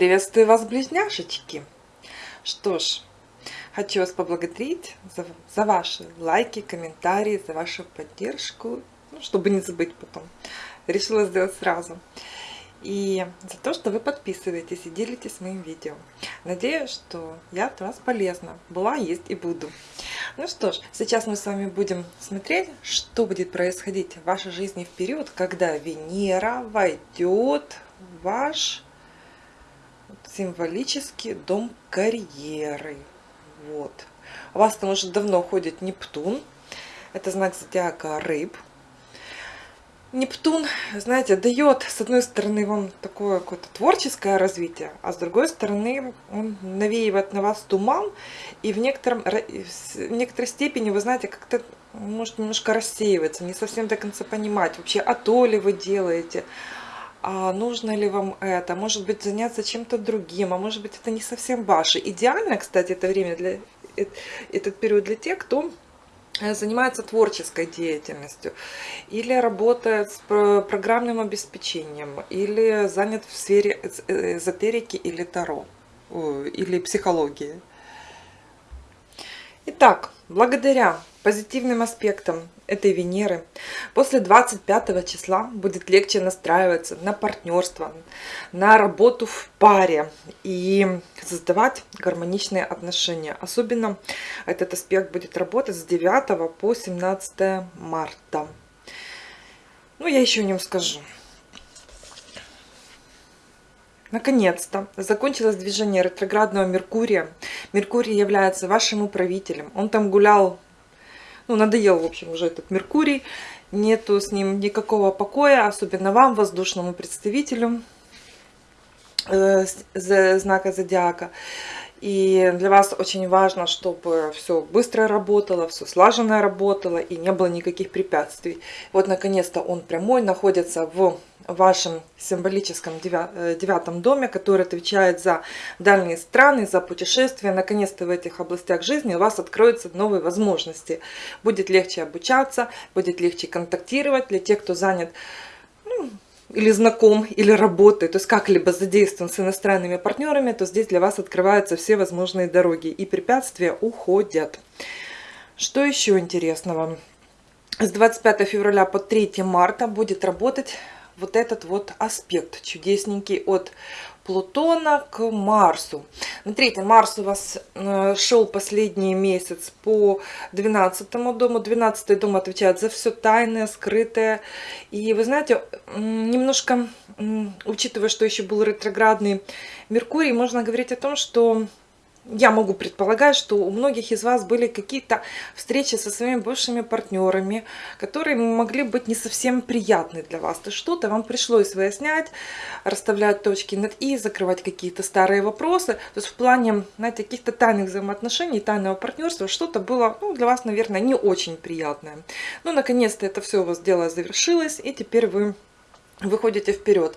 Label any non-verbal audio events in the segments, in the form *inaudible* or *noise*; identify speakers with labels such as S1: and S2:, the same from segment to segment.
S1: Приветствую вас, близняшечки! Что ж, хочу вас поблагодарить за, за ваши лайки, комментарии, за вашу поддержку, ну, чтобы не забыть потом. Решила сделать сразу. И за то, что вы подписываетесь и делитесь моим видео. Надеюсь, что я от вас полезна. Была, есть и буду. Ну что ж, сейчас мы с вами будем смотреть, что будет происходить в вашей жизни в период, когда Венера войдет в ваш символический дом карьеры. Вот. У вас там уже давно ходит Нептун. Это знак зодиака рыб. Нептун, знаете, дает, с одной стороны, вам такое какое-то творческое развитие, а с другой стороны, он навеивает на вас туман, и в, некотором, в некоторой степени, вы знаете, как-то может немножко рассеиваться, не совсем до конца понимать, вообще, а то ли вы делаете, а нужно ли вам это, может быть, заняться чем-то другим, а может быть, это не совсем ваше. Идеально, кстати, это время для э, этот период для тех, кто э, занимается творческой деятельностью, или работает с программным обеспечением, или занят в сфере э, эзотерики или таро, или психологии. Итак, благодаря позитивным аспектам этой Венеры после 25 числа будет легче настраиваться на партнерство, на работу в паре и создавать гармоничные отношения. Особенно этот аспект будет работать с 9 по 17 марта. Ну, я еще о нем скажу. Наконец-то закончилось движение ретроградного Меркурия. Меркурий является вашим управителем. Он там гулял ну, надоел, в общем, уже этот Меркурий. Нету с ним никакого покоя, особенно вам, воздушному представителю э, знака зодиака. И для вас очень важно, чтобы все быстро работало, все слаженно работало и не было никаких препятствий. Вот, наконец-то, он прямой находится в вашем символическом э, девятом доме, который отвечает за дальние страны, за путешествия. Наконец-то в этих областях жизни у вас откроются новые возможности. Будет легче обучаться, будет легче контактировать для тех, кто занят или знаком, или работает, то есть как-либо задействован с иностранными партнерами, то здесь для вас открываются все возможные дороги и препятствия уходят. Что еще интересного? С 25 февраля по 3 марта будет работать вот этот вот аспект чудесненький от Плутона к Марсу. Смотрите, Марс у вас э, шел последний месяц по 12 дому. 12 дом отвечает за все тайное, скрытое. И вы знаете, немножко, учитывая, что еще был ретроградный Меркурий, можно говорить о том, что я могу предполагать, что у многих из вас были какие-то встречи со своими бывшими партнерами, которые могли быть не совсем приятны для вас. То что-то вам пришлось выяснять, расставлять точки над «и», закрывать какие-то старые вопросы. То есть в плане, знаете, каких-то тайных взаимоотношений, тайного партнерства, что-то было ну, для вас, наверное, не очень приятное. Но, наконец-то, это все у вас дело завершилось, и теперь вы выходите вперед.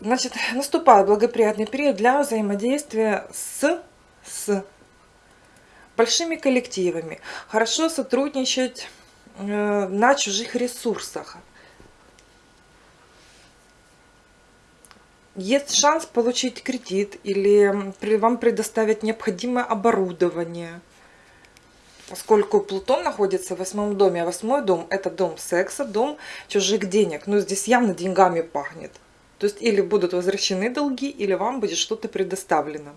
S1: Значит, наступает благоприятный период для взаимодействия с с большими коллективами, хорошо сотрудничать э, на чужих ресурсах. Есть шанс получить кредит или вам предоставить необходимое оборудование. Поскольку Плутон находится в восьмом доме, а восьмой дом это дом секса, дом чужих денег. Но здесь явно деньгами пахнет. То есть или будут возвращены долги, или вам будет что-то предоставлено.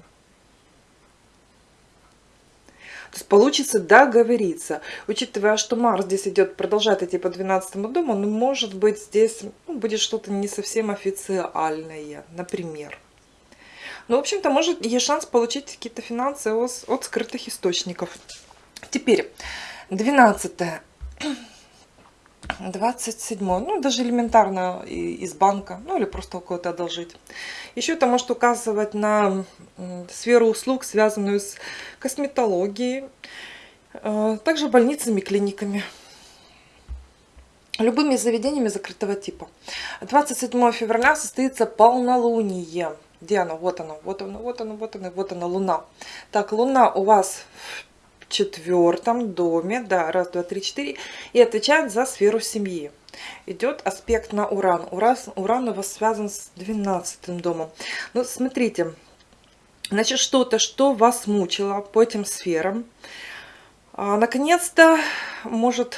S1: То есть получится договориться. Учитывая, что Марс здесь идет, продолжать идти по 12 дому, ну, может быть, здесь ну, будет что-то не совсем официальное, например. Ну, в общем-то, может, есть шанс получить какие-то финансы от, от скрытых источников. Теперь, 12 27 ну даже элементарно из банка, ну или просто у кого-то одолжить. Еще это может указывать на сферу услуг, связанную с косметологией, э, также больницами, клиниками, любыми заведениями закрытого типа. 27 февраля состоится полнолуние. Где оно? Вот оно, вот оно, вот оно, вот оно, вот оно, Луна. Так, Луна у вас четвертом доме, да, раз, два, три, четыре, и отвечает за сферу семьи. Идет аспект на Уран. Уран, Уран у вас связан с 12 домом. Ну, смотрите, Значит, что-то, что вас мучило по этим сферам, а, наконец-то может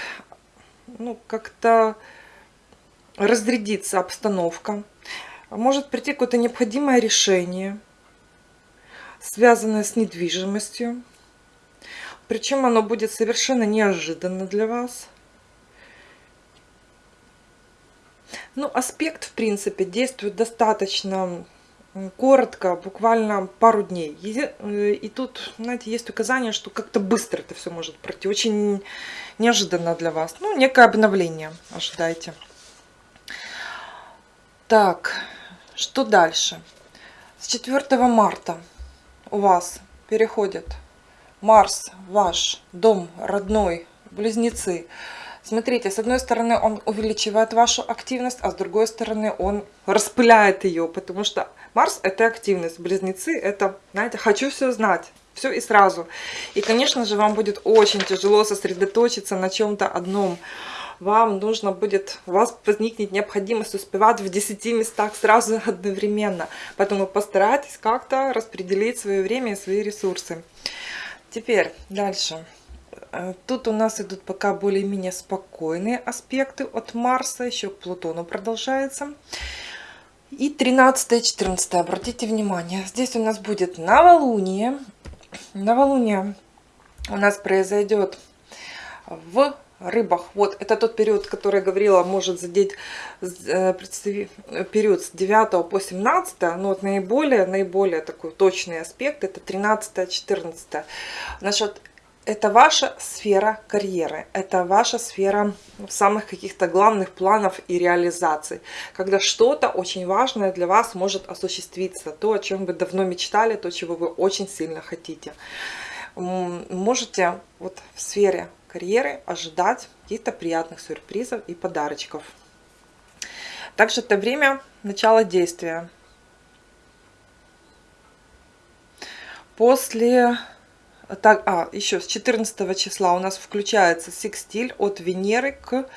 S1: ну, как-то разрядиться обстановка. Может прийти какое-то необходимое решение, связанное с недвижимостью. Причем оно будет совершенно неожиданно для вас. Ну, аспект, в принципе, действует достаточно коротко, буквально пару дней. Э, и тут, знаете, есть указание, что как-то быстро это все может пройти. Очень неожиданно для вас. Ну, некое обновление ожидайте. Так, что дальше? С 4 марта у вас переходит Марс, ваш дом родной, близнецы. Смотрите, с одной стороны он увеличивает вашу активность, а с другой стороны он распыляет ее, потому что Марс это активность, близнецы это, знаете, хочу все знать, все и сразу. И, конечно же, вам будет очень тяжело сосредоточиться на чем-то одном вам нужно будет, у вас возникнет необходимость успевать в 10 местах сразу *laughs* одновременно. Поэтому постарайтесь как-то распределить свое время и свои ресурсы. Теперь дальше. Э, тут у нас идут пока более-менее спокойные аспекты от Марса, еще к Плутону продолжается. И 13-14, обратите внимание, здесь у нас будет новолуние. Новолуние у нас произойдет в рыбах. Вот, это тот период, который я говорила, может задеть э, период с 9 по 17, но вот наиболее, наиболее такой точный аспект, это 13-14. Значит, это ваша сфера карьеры, это ваша сфера самых каких-то главных планов и реализаций, когда что-то очень важное для вас может осуществиться, то, о чем вы давно мечтали, то, чего вы очень сильно хотите. Можете вот в сфере карьеры ожидать каких-то приятных сюрпризов и подарочков. Также это время начала действия. После... Так, а, еще с 14 числа у нас включается секстиль от Венеры к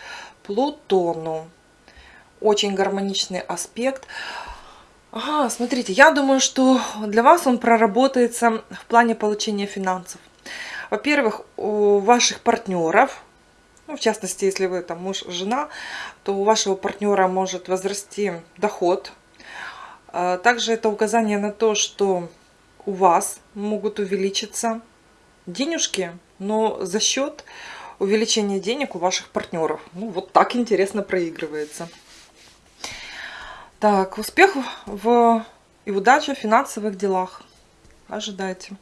S1: Плутону. Очень гармоничный аспект. Ага, смотрите, я думаю, что для вас он проработается в плане получения финансов. Во-первых, у ваших партнеров, ну, в частности, если вы там муж, жена, то у вашего партнера может возрасти доход. А, также это указание на то, что у вас могут увеличиться денежки, но за счет увеличения денег у ваших партнеров. Ну, вот так интересно проигрывается. Так, успех в и удача в финансовых делах. Ожидайте.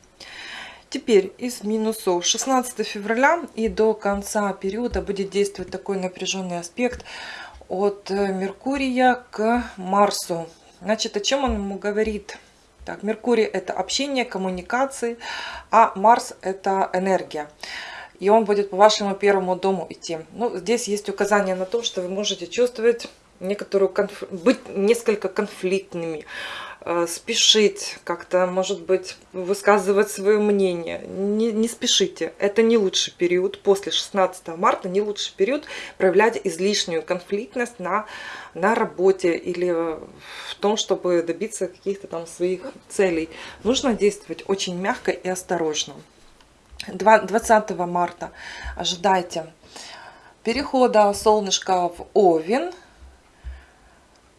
S1: Теперь из минусов 16 февраля и до конца периода будет действовать такой напряженный аспект от э, Меркурия к Марсу. Значит, о чем он ему говорит? Так, Меркурий это общение, коммуникации, а Марс это энергия. И он будет по вашему первому дому идти. Ну, здесь есть указание на то, что вы можете чувствовать некоторую конф... быть несколько конфликтными, спешить, как-то, может быть, высказывать свое мнение. Не, не спешите. Это не лучший период. После 16 марта не лучший период проявлять излишнюю конфликтность на, на работе или в том, чтобы добиться каких-то там своих целей. Нужно действовать очень мягко и осторожно. 20 марта ожидайте перехода солнышка в Овен.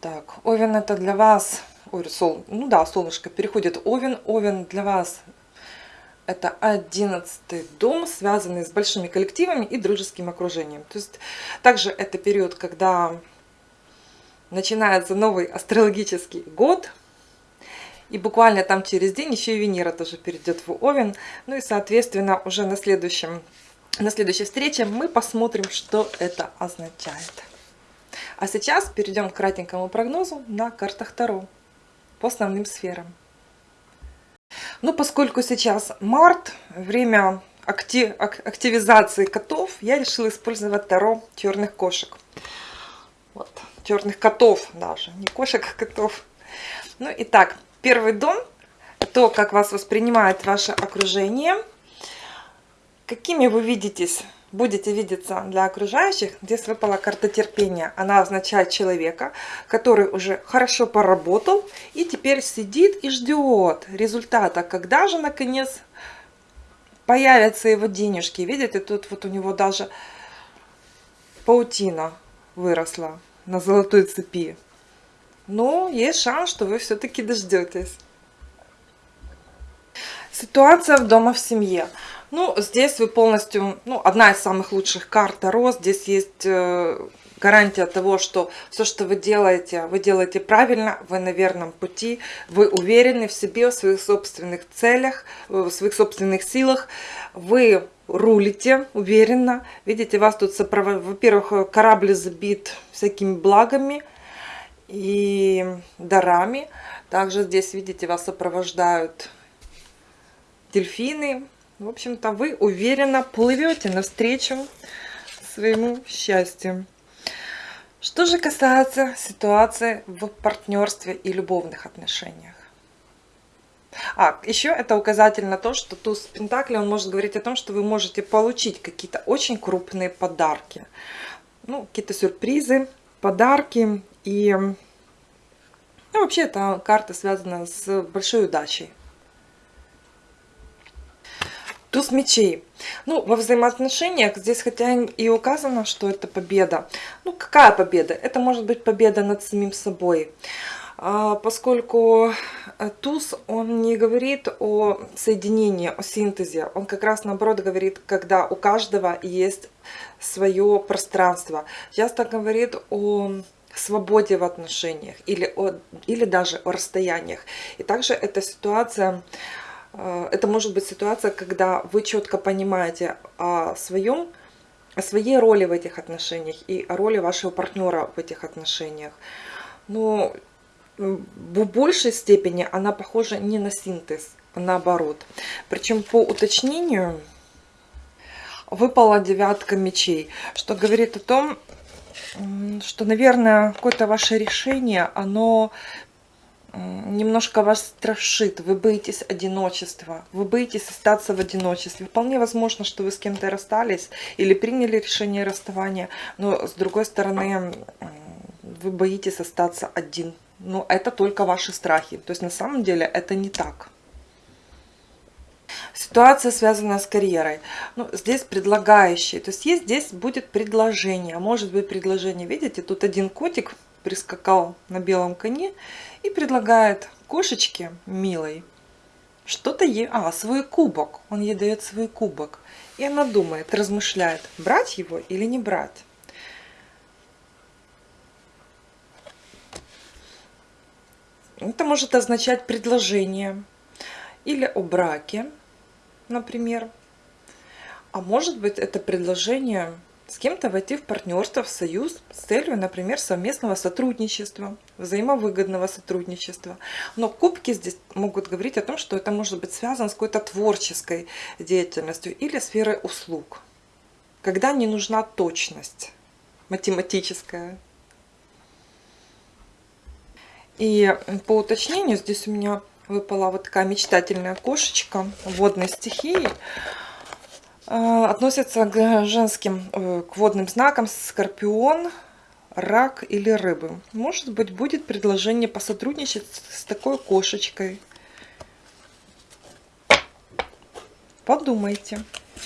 S1: Так, Овен это для вас ой, сол, ну да, солнышко переходит Овен. Овен для вас это одиннадцатый дом, связанный с большими коллективами и дружеским окружением. То есть также это период, когда начинается новый астрологический год. И буквально там через день еще и Венера тоже перейдет в Овен. Ну и, соответственно, уже на, следующем, на следующей встрече мы посмотрим, что это означает. А сейчас перейдем к кратенькому прогнозу на картах Таро по основным сферам. Ну, поскольку сейчас март, время актив, активизации котов, я решила использовать Таро черных кошек. Вот, черных котов даже, не кошек, а котов. Ну, итак, первый дом, то, как вас воспринимает ваше окружение, какими вы видитесь будете видеться для окружающих, здесь выпала карта терпения. Она означает человека, который уже хорошо поработал и теперь сидит и ждет результата, когда же наконец появятся его денежки. Видите, тут вот у него даже паутина выросла на золотой цепи. Но есть шанс, что вы все-таки дождетесь. Ситуация в дома в семье. Ну, здесь вы полностью, ну, одна из самых лучших карт Таро. Здесь есть э, гарантия того, что все, что вы делаете, вы делаете правильно, вы на верном пути, вы уверены в себе, в своих собственных целях, в своих собственных силах, вы рулите уверенно. Видите, вас тут сопровождает, во-первых, корабль забит всякими благами и дарами. Также здесь, видите, вас сопровождают дельфины, в общем-то, вы уверенно плывете навстречу своему счастью. Что же касается ситуации в партнерстве и любовных отношениях. А, еще это указатель на то, что туз Пентакли, он может говорить о том, что вы можете получить какие-то очень крупные подарки. Ну, какие-то сюрпризы, подарки. И ну, вообще эта карта связана с большой удачей. Туз мечей. Ну, во взаимоотношениях здесь хотя и указано, что это победа. Ну, какая победа? Это может быть победа над самим собой. А, поскольку э, туз, он не говорит о соединении, о синтезе. Он как раз наоборот говорит, когда у каждого есть свое пространство. Часто говорит о свободе в отношениях или, о, или даже о расстояниях. И также эта ситуация это может быть ситуация, когда вы четко понимаете о своем, о своей роли в этих отношениях и о роли вашего партнера в этих отношениях. Но в большей степени она похожа не на синтез, а наоборот. Причем по уточнению выпала девятка мечей, что говорит о том, что, наверное, какое-то ваше решение, оно немножко вас страшит, вы боитесь одиночества, вы боитесь остаться в одиночестве. Вполне возможно, что вы с кем-то расстались или приняли решение расставания, но с другой стороны, вы боитесь остаться один. Но это только ваши страхи. То есть на самом деле это не так. Ситуация связана с карьерой. Ну, здесь предлагающий. То есть есть здесь будет предложение. Может быть предложение. Видите, тут один котик прискакал на белом коне и предлагает кошечке милой что-то ей... А, свой кубок. Он ей дает свой кубок. И она думает, размышляет, брать его или не брать. Это может означать предложение или о браке, например. А может быть это предложение с кем-то войти в партнерство, в союз с целью, например, совместного сотрудничества, взаимовыгодного сотрудничества. Но кубки здесь могут говорить о том, что это может быть связано с какой-то творческой деятельностью или сферой услуг, когда не нужна точность математическая. И по уточнению здесь у меня выпала вот такая мечтательная кошечка водной стихии. А, относятся к женским, э, к водным знакам скорпион, рак или рыбы. Может быть, будет предложение посотрудничать с такой кошечкой. Подумайте.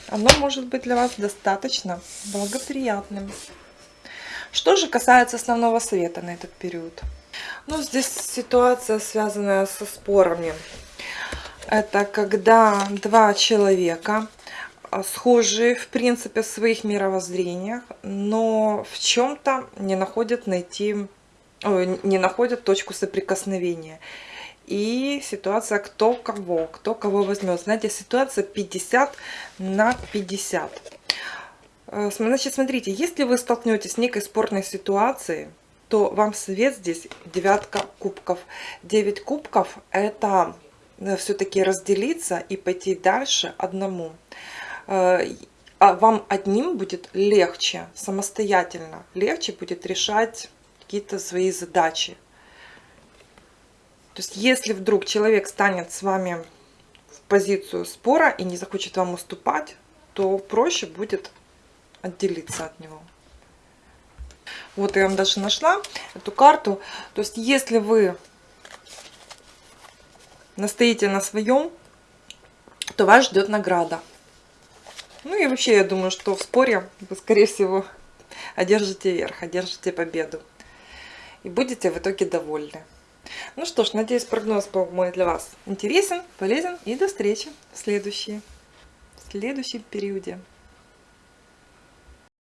S1: Оно может быть для вас достаточно благоприятным. Что же касается основного совета на этот период? Ну, здесь ситуация, связанная со спорами. Это когда два человека а, схожие, в принципе, в своих мировоззрениях, но в чем-то не находят найти, не находят точку соприкосновения. И ситуация кто кого, кто кого возьмет. Знаете, ситуация 50 на 50. Э, значит, смотрите, если вы столкнетесь с некой спорной ситуацией, то вам совет здесь девятка кубков. 9 кубков это э, все-таки разделиться и пойти дальше одному. Э, а вам одним будет легче, самостоятельно, легче будет решать какие-то свои задачи. То есть, если вдруг человек станет с вами в позицию спора и не захочет вам уступать, то проще будет отделиться от него. Вот я вам даже нашла эту карту. То есть, если вы настоите на своем, то вас ждет награда. Ну и вообще, я думаю, что в споре вы, скорее всего, одержите верх, одержите победу. И будете в итоге довольны. Ну что ж, надеюсь, прогноз был мой для вас интересен, полезен. И до встречи в следующей, в следующем периоде.